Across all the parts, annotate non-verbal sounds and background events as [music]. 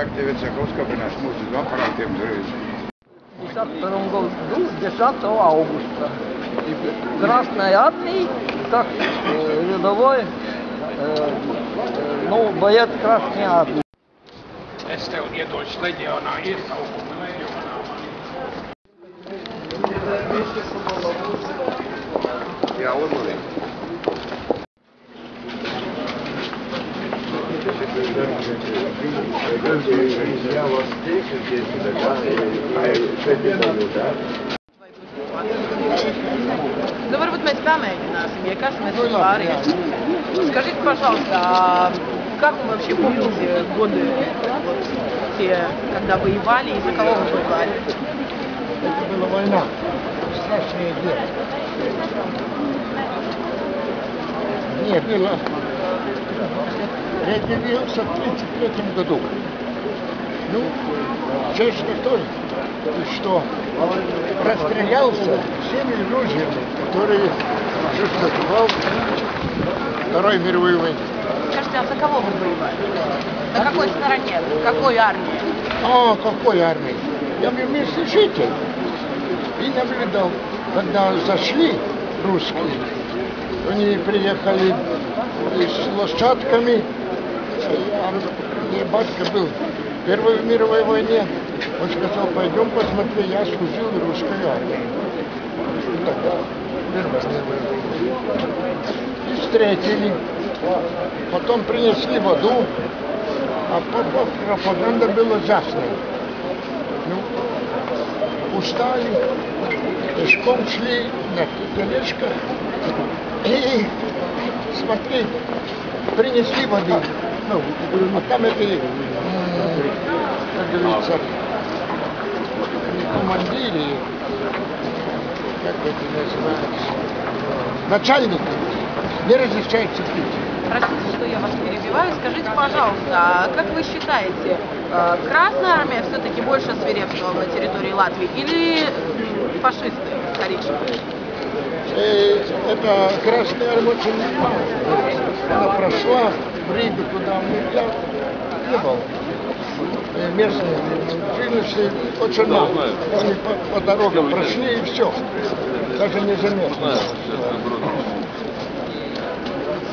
Need aktiivitsega oskab ennast muuseas aparaatidega tervise. В 1952 году, 10 августа, Красной Армии, как э, рядовой, э, э, ну, боец Красной Армии. Este on Jedoš-leģionā, iesaukuma leģionā. Ja odmori. Я вас встречу здесь, да, Nu, varbūt mēs pamēģināsim, ja kas mēs vispār Скажите, пожалуйста, а как вы вообще помните годы вот, те, когда воевали и за кого вы воевали? Это была война, страшное дело. Не, было... Я явился в 1933 году. Ну, честно то, что расстрелялся всеми ружьями, которые существовал Второй мировой войне. Скажите, а за кого вы воевали? На какой стороне? В какой армии? А, какой армии? Я был местный житель и наблюдал, когда зашли русские, они приехали с лошадками, а мне батька был Первой мировой войне, он сказал, пойдем посмотри, я служил в русской армии. И тогда. И встретили, потом принесли воду, а пропа- пропаганда была ужасная. Ну, устали, пешком шли на тележках и смотри, принесли воды. Ну, а там эти, м, как говорится, командиры, как это называется, начальники, не разрешается пить. Простите, что я вас перебиваю. Скажите, пожалуйста, а как вы считаете, э, Красная Армия все-таки больше свирепствовала на территории Латвии или фашисты коричневые? Э, это Красная Армия очень мало. Она прошла Ригу туда, я не был. Местные жильцы очень мало. Они по, по дорогам прошли и все. Даже не заметно.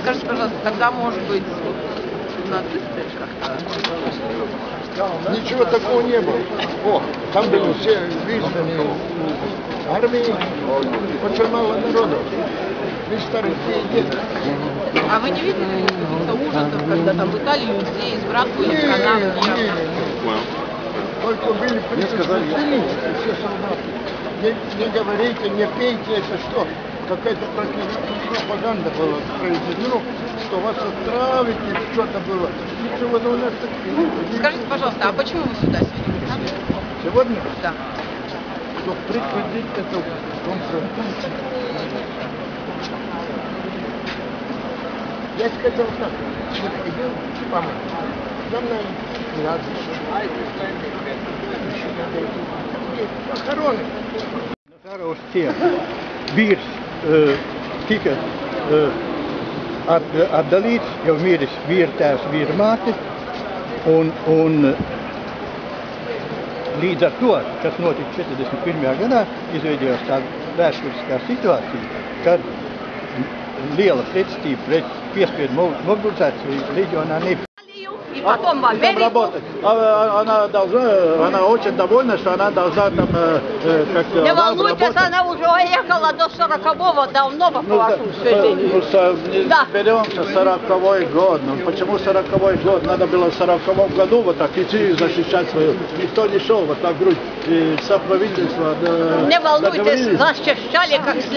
Скажите, пожалуйста, тогда, может быть, нацисты как-то? Ничего такого не было. О, там были все вызнаны армии, очень мало народу. Дети. А вы не видели каких-то ужасов, когда там пытали людей, сбрасывали Не, в канавы? не, не. Только были предупреждены все солдаты. Не, не говорите, не пейте, это что? Какая-то пропаганда была произведена, что вас отравить или что-то было. Ничего у нас так не было. Скажите, пожалуйста, а почему вы сюда сегодня пришли? Сегодня, Да. чтобы предупредить эту конфронтацию. Я сказал так, вот идем, мама, нам надо кладбище. Еще надо идти. И Похороны. Karos ciet. Vīrs uh, tika uh, at, atdalīts, jau miris vīra tēvs, vīra māte. Un, un līdz ar to, kas notika 41. gadā, izveidojās tāda vēsturiskā situācija, kad liela pretestība pret piespiedu mo- mobilizāciju reģionā nebija. И потом в Америку. работать. А- Она должна, она очень довольна, что она должна там э, э, как Не волнуйтесь, она уже уехала до 40-го давно по Ну, вашему да, ну, не Да. беремся 40 год. Ну, почему 40 год? Надо было в 40 году вот так идти и защищать свою. Никто не шел вот так грудь. И со правительства да, Не волнуйтесь, защищали как следует.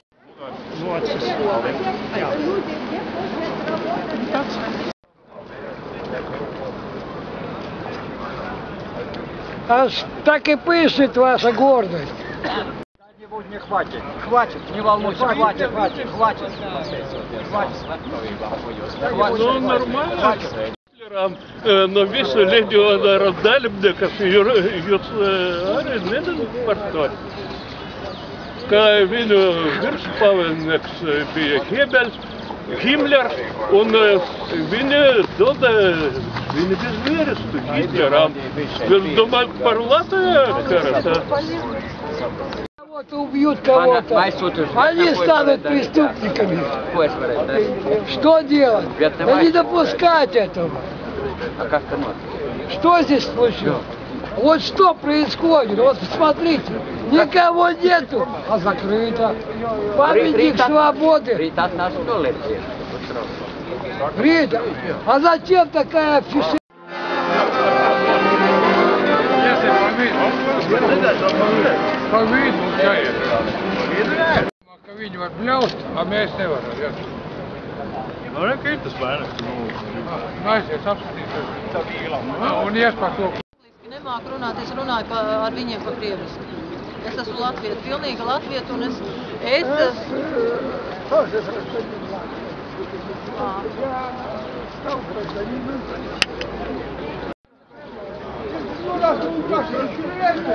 Аж так и пышет ваша гордость. Не хватит, хватит, не волнуйся, хватит, хватит, хватит. Ну, нормально. Э, но visu leģionāru dalībniekus jūs arī nedaudz Kā viņu virspavēlnieks bija Hebels, Himmler un viņa dod, viņa bez vīrestu Hitleram. Jūs domājat par Latviju karata? Кого-то убьют кого-то. Они станут преступниками. Что делать? Да не допускать этого. А? Что здесь случилось? Вот что происходит? Вот посмотрите. Никого нету, а закрыто. Памятник Рита- свободы. Ритат нас что летит? Рита. А зачем такая афиша? Viņi var bļaust, a mēs nevaram. Jā. Nu, ne, ka ir tas vairāk. Aizies apskatīties. Un ies par to. Nemāku runāt, es runāju pa, ar viņiem pa krieviski. Es esmu latvieta, pilnīga latvieta, un es, es esmu...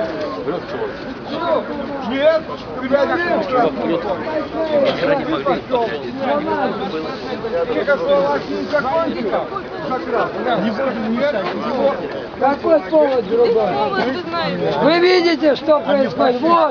Какой повод другой? Вы видите, что происходит? Вот.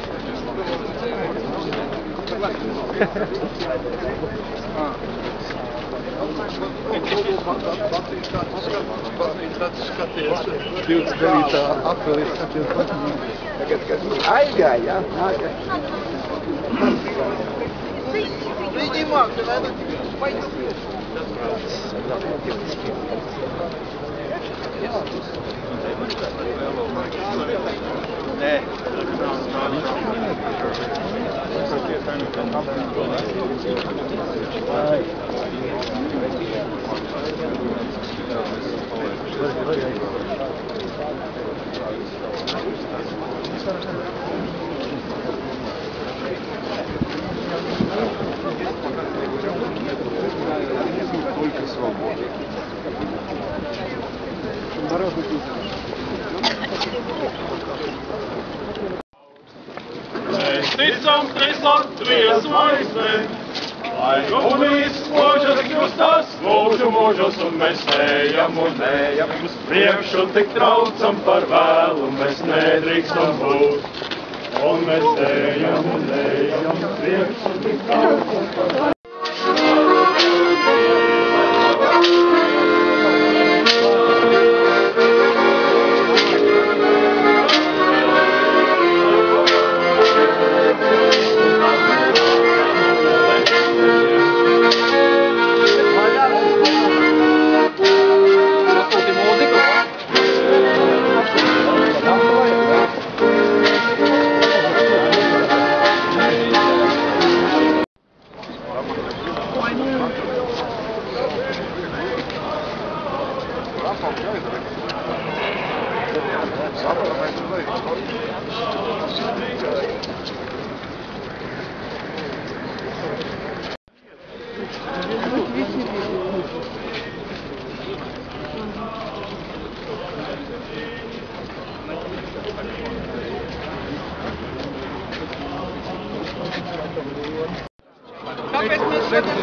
29. aprīlī skaties patīk. Aizgāja, jā? Nākamā. Viņi māca, vai ne? Vai jūs? Только свобода. Mēs ticam, ka Latvijas zvaigzne, Lai komunists mūžas kļūstas, mūžu mūžus, un mēs ejam un ejam uz priekšu, tik traucam par vēlu, mēs nedrīkstam būt. Un mēs ejam un ejam uz priekšu, tik traucam par vēlu.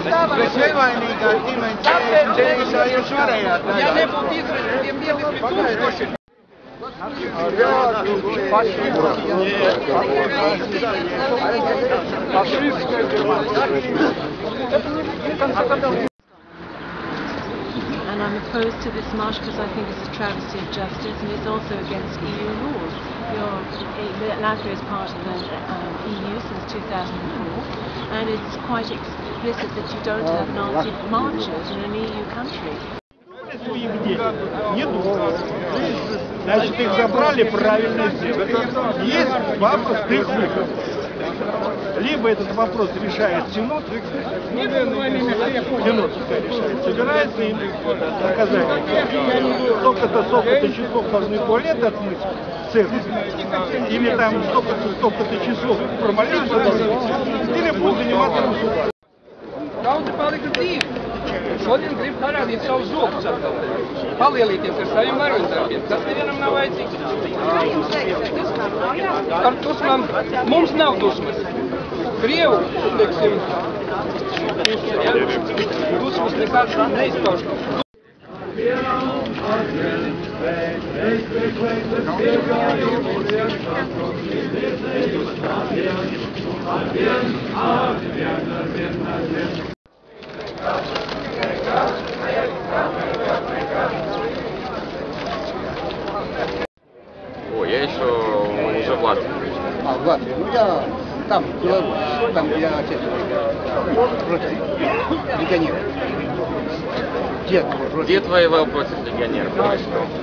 Bet nevainīgā ģimenes Tāpēc ceļā Ja nebūtu izraidīti, tiem dieviem tūkstoši. And I'm opposed to this march because I think it's a travesty of justice and it's also against EU laws. Your, Latvia is part of the um, EU since 2004 and it's quite explicit that you don't have Nazi marches in an EU country. Значит, их забрали, правильно сделали. Есть два простых выхода. Либо этот вопрос решает Синод, Синод решает, собирается им наказание. Столько-то, столько-то часов должны туалет отмыть в церкви, или там столько-то, столько-то часов промолиться должны, или будут заниматься государством. Daudzi palika dzīvi. Šodien grib parādīt savu zobu atkal. Palielīties ar saviem varoņdarbiem. Tas nevienam nav vajadzīgs. Ar dusmām mums nav dusmas. Krievu, teiksim, puse, ja? dusmas nekāds neizpauž. О, я еще уже в Латвии. А, в Латвии. Ну, я там, в Беларуси, там, где отец против легионеров. Дед против. Дед воевал против легионеров.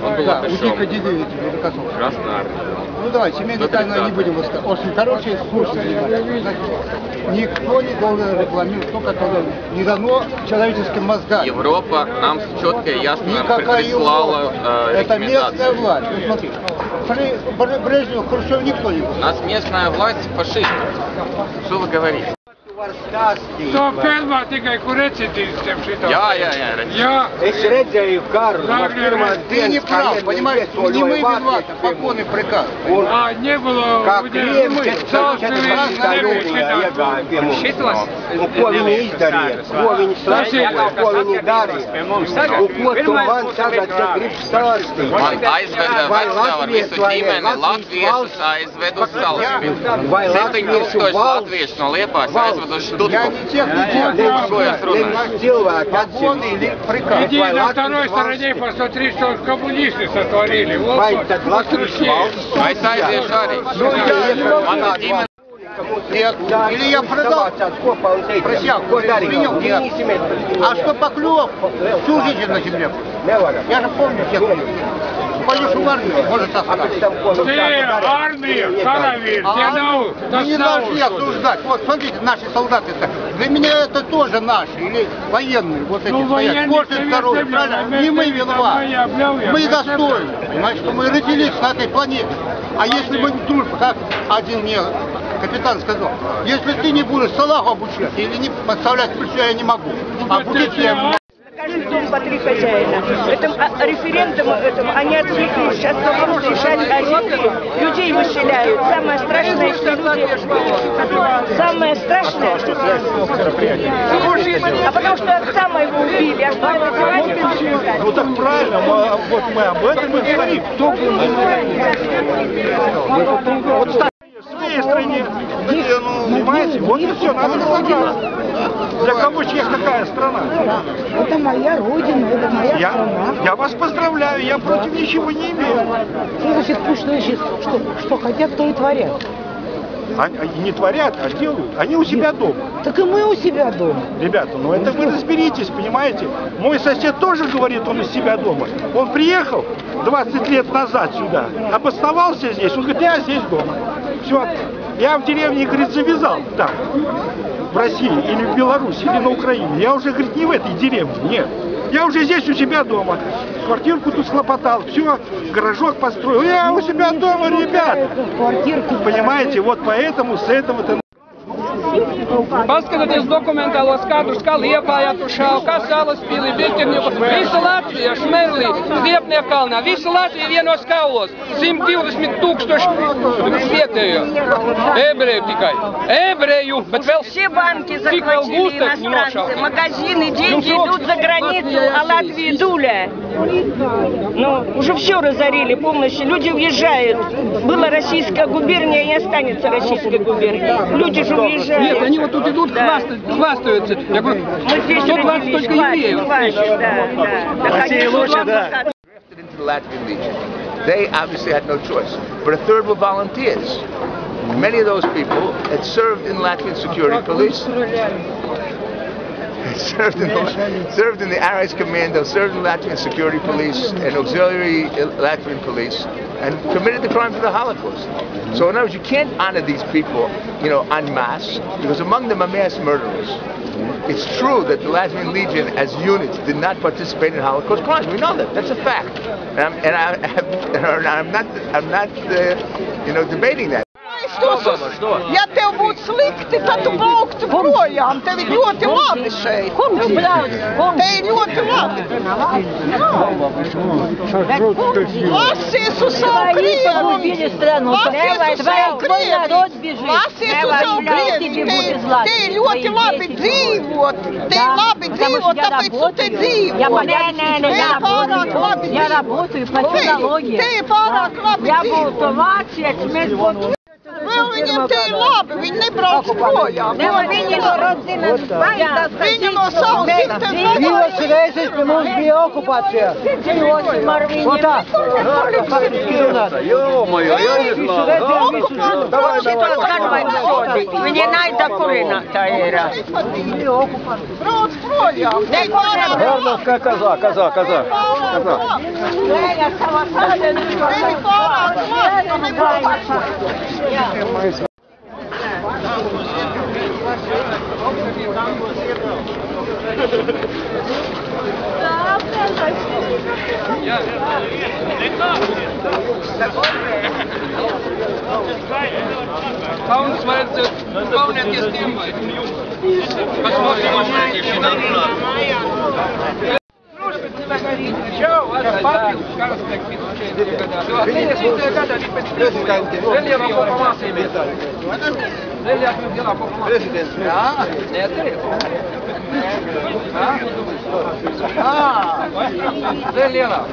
Он был Да, у атышом. Дика Дидеевича, Рудокосова. Красная армия. Ну давай, семейные До тайны не 30-х. будем. Очень хорошие, слушайте. Значит, никто не должен рекламировать то, которое не дано человеческим мозгам. Европа нам четко и ясно Никакая прислала э, Это местная власть. Ну, смотри, при Брежневу, Хрущеву никто не У нас местная власть фашистов. Что вы говорите? To pelnā tikai kur recidīvistiem šitā. Jā, jā, jā, redzu. Jā. Es redzēju karu no pirmās Ты не dienas, kā прав, понимаешь, не мы виноваты, покойный приказ. А, не было Kā у krievi них 14. jūlijā iegāja pie mums. Un ko viņi izdarīja? Ko viņi slēdza? Ko viņi darīja? Un ko tu man tagad te gribi stāstīt? Man aizveda Vai vecā ar visu Latvijas vai ģimeni, Latvijas latviešus aizved uz salaspili. Vai 7000 latviešu valsts- latviešu no Liepājas aizved uz Я не тех не делаю, Ko jūs runājat? nevis cilvēku atsevišķi prikāpst. Иди на второй стороне, посмотри, что коммунисты сотворили. Вот вот, А. Nu, ja Mana ģimene Нет, или я продал Ko darīt? принял, нет. А что Поклев всю жизнь на земле? Я же помню всех Пойдешь в армию, может остаться. Ты армия, каравель, А тебе армию нау, мы не должны обсуждать. Вот смотрите, наши солдаты -то. Для меня это тоже наши, или военные, вот эти стоят. военные, Может, конечно, здоровье, правильно? Не мы виноваты. Мы достойны. Что мы родились на этой планете. А если мы дружба, как один мне капитан сказал, если ты не будешь салаху обучать или не подставлять плечо, я не могу. Будет я Каждый дом по три хозяина. Этом а, референдум этом они отвлеклись. Сейчас вопрос решать о земле. Людей выселяют. Самое страшное, что люди... Самое страшное, что... А потому что отца моего убили. А что это Ну так правильно, мы, вот мы об этом и говорим. Кто был Вот своей стране, где, ну, понимаете, вот и все, надо разобраться. Для кого чья какая страна? Это моя родина, это моя Я, страна. я вас поздравляю, я против ничего не имею. Что значит пусть значит, что, что хотят, то и творят. Они не творят, а делают. Они у себя дома. Так и мы у себя дома. Ребята, ну это вы разберитесь, понимаете? Мой сосед тоже говорит, он из себя дома. Он приехал 20 лет назад сюда, обосновался здесь, он говорит, я здесь дома. Все, я в деревне, говорит, завязал там, в России, или в Беларуси, или на Украине. Я уже, говорит, не в этой деревне, нет. Я уже здесь у себя дома. Квартирку тут схлопотал, все, гаражок построил. Я у себя дома, ребята. Понимаете, вот поэтому с этого-то... Paskatieties dokumentālos kadrus, kā Liepājā tur šāva, kā Salaspīlī, Biķerņuku, visa Latvija, Šmerlī, Liepnieku kalnā, visa Latvija vienos kaulos, 120 tūkstoši vietējo, ebreju tikai, ebreju, bet vēl Все банки захватили иностранцы, магазины, деньги Ну, идут за границу, а Латвия дуля. Ну, уже все разорили полностью, люди уезжают. Была российская губерния, не останется российской губернии. Люди же уезжают. Нет, они вот тут идут, Да. хвастают, хвастаются. Я говорю, Мы здесь 120 родились, только евреев. хватит, да, да. Да, конечно, вам пока- into the Latvian Legion. They obviously had no choice. But a third were volunteers. Many of those people had served in Latvian security police. Served in the, served in the Aris Commando, served in Latvian Security Police and Auxiliary Latvian Police, and committed the crimes of the Holocaust. So in other words, you can't honor these people, you know, en masse, because among them are mass murderers. It's true that the Latvian Legion, as units, did not participate in Holocaust crimes. We know that. That's a fact, and I'm, and I have, [laughs] and I'm not, I'm not, uh, you know, debating that. Ja tev būtu slikti, tad tu brauktu projām. Tev ir ļoti labi šeit. Te ir ļoti labi. Lasies uz savu krievu. Lasies uz savu krievu. Lasies uz savu krievu. Te, te ir ļoti labi dzīvot. Te ir labi dzīvot, tāpēc tu te dzīvo. Я не, не, не, Te я ir pārāk labi Я dzīvot. работаю по технологии. Te ir pārāk labi Я dzīvot. буду вācietis, mēs būtu... Vēl viņiem te ir labi, viņi nebrauc projām. Ne, viņi no rodzinas baidas. Viņi no savas dzimtenes Divas reizes pie mums bija okupācijā. Dzīvosim ar viņiem. Вот так. Faktiski runāt. Ё-моё, я не знал. Давай, давай. Viņi naida kurinātāji ir. Brauc projām. Te ir pārāk Гарно, как коза, коза, Ja, dit gaat. Gewoon, maar het gewoon net je stem. Wat moet je nog zeggen? na galinha. Joe, olha, é fácil. Os caras que aqui não tinham entregado. Até esse entregado ali para esse Ele ia lá para uma assim cerveja. Ele abriu lá para uma Presidente. Assim. Ah, é Ah, ele lá.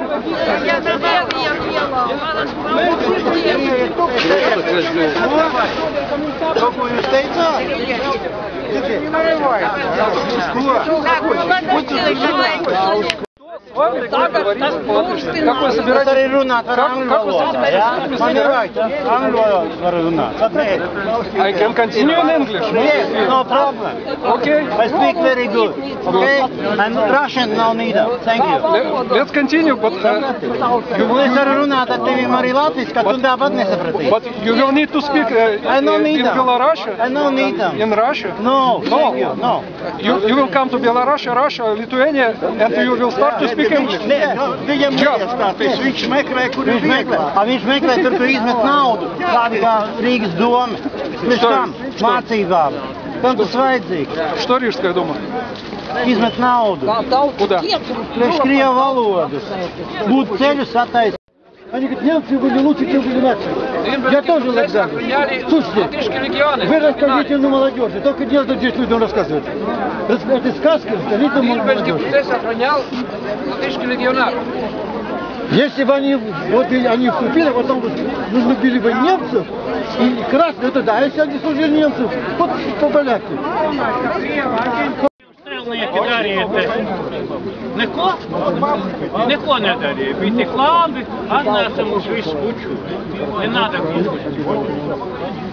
Собираетесь? arī runāt ar Как- angļu как вы valodā, собираетесь? Man ir right, angļu valodā var runāt. Tad nē. I can continue in English. Yes, no problem. Okay. I speak very good. Okay? And Russian no neither. Thank you. Let- Let's continue, but uh. But you will need to speak uh, I don't uh, need in them. Belarus. I don't need them. In Russia. No, No. no. You, you will come to Belarus, Russia, Lithuania, and you will start to speak English. Nē, nu, viņam neiestāties, viņš meklē, kur viņš meklē. A, viņš meklē tur, kur izmet naudu, tādi kā Rīgas doma. Pēc Что- tam что? mācībām. Kam tas vajadzīgs? Что Рижская дума? Izmet naudu. Куда? Priekš Krievu valodas. Būtu ceļus attaisīt. Они говорят, немцы были лучше, чем были нации. Я тоже Александр. Слушайте, вы расскажите на молодежи, только не надо здесь людям рассказывать. Рас- Это сказки, расскажите на молодежи. процесс охранял латышский легионар. Если бы они, вот они вступили, а потом нужно били бы немцев, и красные, это да, а если они служили немцев, вот по-поляки. Strēlnieki darīja neko, neko nedarīja. Bija tik labi, atnāca mums visu puču. Nenāda kukuļu.